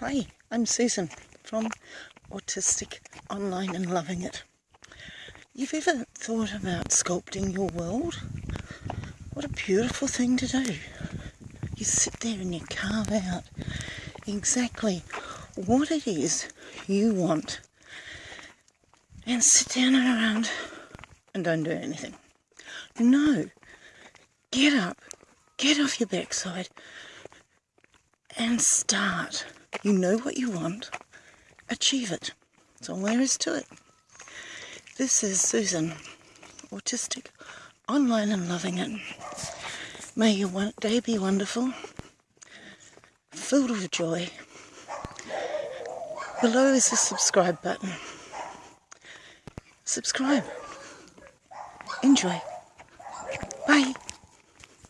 Hi, I'm Susan from Autistic Online and Loving It. You've ever thought about sculpting your world? What a beautiful thing to do. You sit there and you carve out exactly what it is you want and sit down and around and don't do anything. No, get up, get off your backside and start. You know what you want, achieve it. That's all there is to it. This is Susan, autistic, online and loving it. May your day be wonderful, filled with joy. Below is the subscribe button. Subscribe. Enjoy.